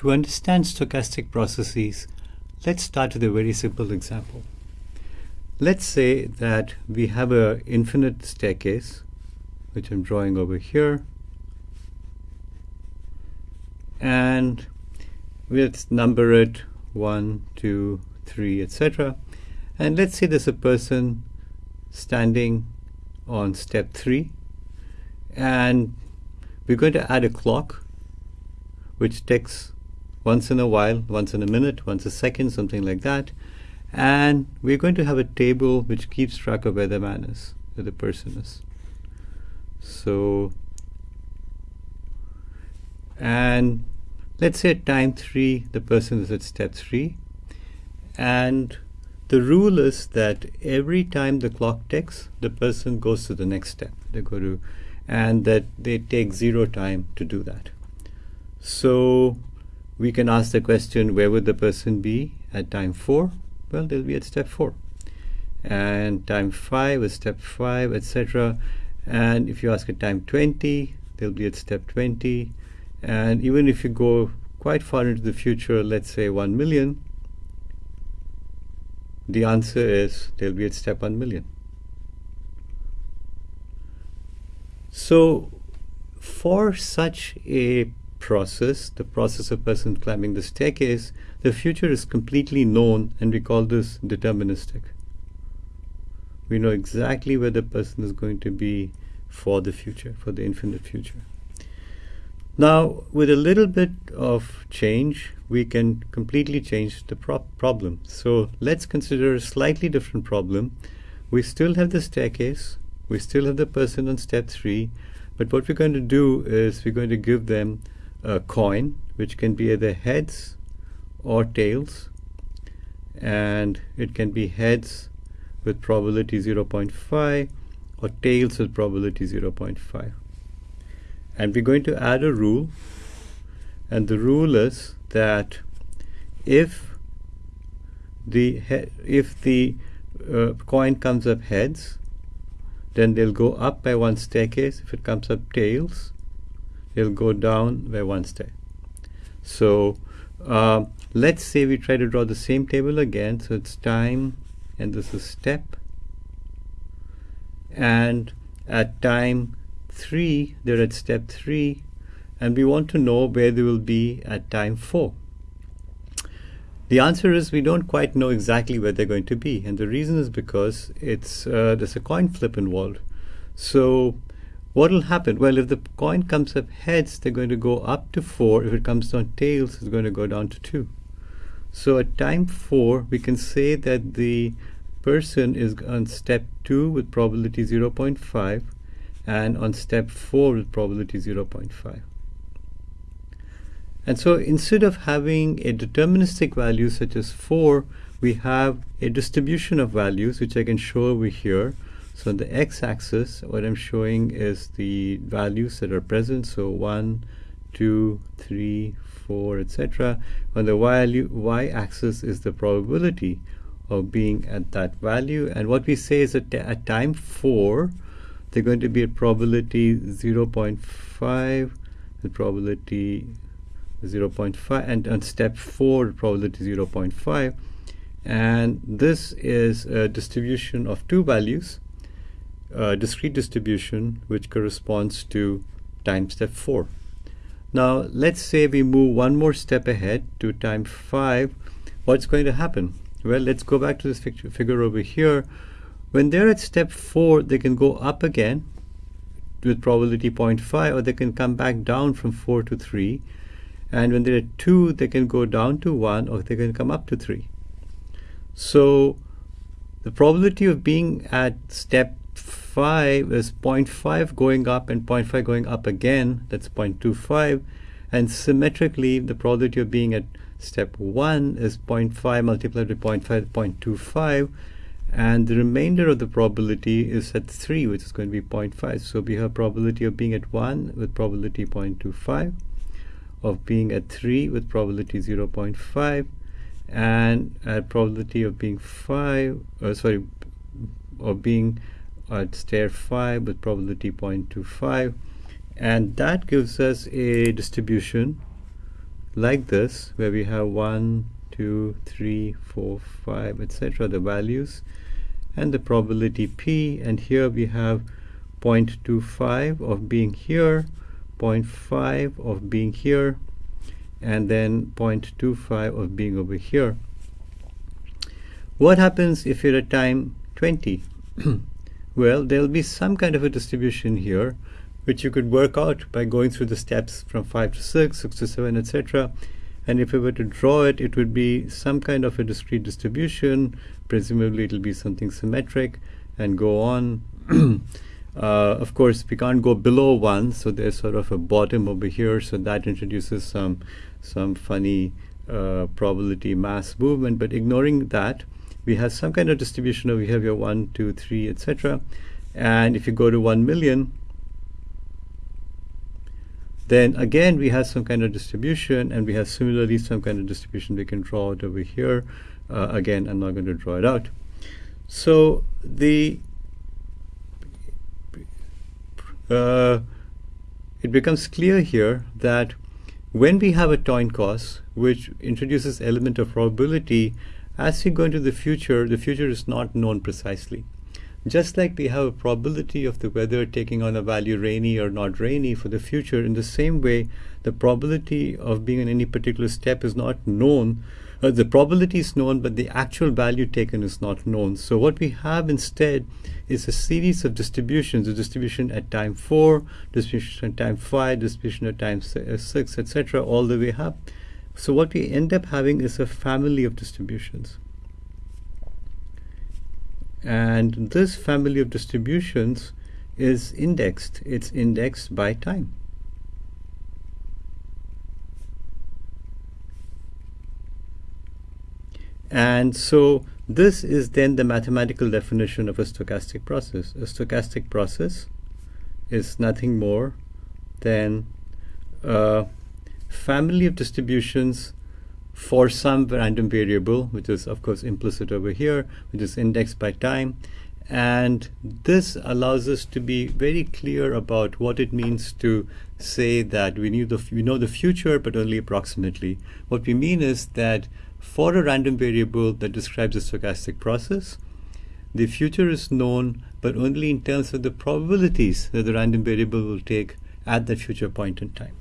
To understand stochastic processes, let's start with a very simple example. Let's say that we have an infinite staircase, which I'm drawing over here, and let's number it 1, 2, 3, etc. And let's say there's a person standing on step 3, and we're going to add a clock, which ticks once in a while, once in a minute, once a second, something like that. And we're going to have a table which keeps track of where the man is, where the person is. So, and let's say at time 3, the person is at step 3. And the rule is that every time the clock ticks, the person goes to the next step. They go to, and that they take zero time to do that. So we can ask the question, where would the person be at time 4? Well, they'll be at step 4. And time 5 is step 5, etc. And if you ask at time 20, they'll be at step 20. And even if you go quite far into the future, let's say 1 million, the answer is they'll be at step 1 million. So for such a process, the process of person climbing the staircase, the future is completely known and we call this deterministic. We know exactly where the person is going to be for the future, for the infinite future. Now, with a little bit of change, we can completely change the pro problem. So let's consider a slightly different problem. We still have the staircase, we still have the person on step three, but what we're going to do is we're going to give them a coin, which can be either heads or tails. And it can be heads with probability 0.5 or tails with probability 0.5. And we're going to add a rule. And the rule is that if the if the uh, coin comes up heads, then they'll go up by one staircase. If it comes up tails, it'll go down by one step. So uh, let's say we try to draw the same table again. So it's time and this is step. And at time 3, they're at step 3. And we want to know where they will be at time 4. The answer is we don't quite know exactly where they're going to be. And the reason is because it's uh, there's a coin flip involved. So what will happen? Well, if the coin comes up heads, they're going to go up to 4. If it comes down tails, it's going to go down to 2. So at time 4, we can say that the person is on step 2 with probability 0.5 and on step 4 with probability 0.5. And so instead of having a deterministic value such as 4, we have a distribution of values, which I can show over here. So the x-axis, what I'm showing is the values that are present. So 1, 2, 3, 4, etc. On the y-axis is the probability of being at that value. And what we say is that at time 4, they're going to be at probability 0.5, the probability 0.5, and on step 4, probability 0.5. And this is a distribution of two values uh, discrete distribution which corresponds to time step 4. Now let's say we move one more step ahead to time 5. What's going to happen? Well, let's go back to this figure over here. When they're at step 4, they can go up again with probability 0.5 or they can come back down from 4 to 3. And when they're at 2, they can go down to 1 or they can come up to 3. So the probability of being at step 0.5 is 0.5 going up and 0.5 going up again, that's 0.25. And symmetrically, the probability of being at step 1 is 0.5 multiplied by 0.5, 0.25. And the remainder of the probability is at 3, which is going to be 0.5. So we have probability of being at 1 with probability 0.25, of being at 3 with probability 0.5, and at probability of being 5, uh, sorry, of being at stair 5 with probability 0.25 and that gives us a distribution like this, where we have 1, 2, 3, 4, 5, etc., the values, and the probability p, and here we have 0.25 of being here, 0.5 of being here, and then 0.25 of being over here. What happens if you're at time 20? well, there'll be some kind of a distribution here, which you could work out by going through the steps from 5 to 6, 6 to 7, etc. And if we were to draw it, it would be some kind of a discrete distribution. Presumably, it'll be something symmetric and go on. uh, of course, we can't go below 1, so there's sort of a bottom over here, so that introduces some, some funny uh, probability mass movement. But ignoring that, we have some kind of distribution here. We have 1, 2, 3, etc. And if you go to 1 million, then again, we have some kind of distribution, and we have similarly some kind of distribution we can draw it over here. Uh, again, I'm not going to draw it out. So the uh, it becomes clear here that when we have a coin toss, which introduces element of probability, as we go into the future, the future is not known precisely. Just like we have a probability of the weather taking on a value rainy or not rainy for the future, in the same way, the probability of being in any particular step is not known. Uh, the probability is known, but the actual value taken is not known. So what we have instead is a series of distributions, a distribution at time 4, distribution at time 5, distribution at time uh, 6, etc., all the way up. So what we end up having is a family of distributions. And this family of distributions is indexed. It's indexed by time. And so this is then the mathematical definition of a stochastic process. A stochastic process is nothing more than a family of distributions for some random variable, which is of course implicit over here, which is indexed by time. And this allows us to be very clear about what it means to say that we, knew the, we know the future, but only approximately. What we mean is that for a random variable that describes a stochastic process, the future is known, but only in terms of the probabilities that the random variable will take at that future point in time.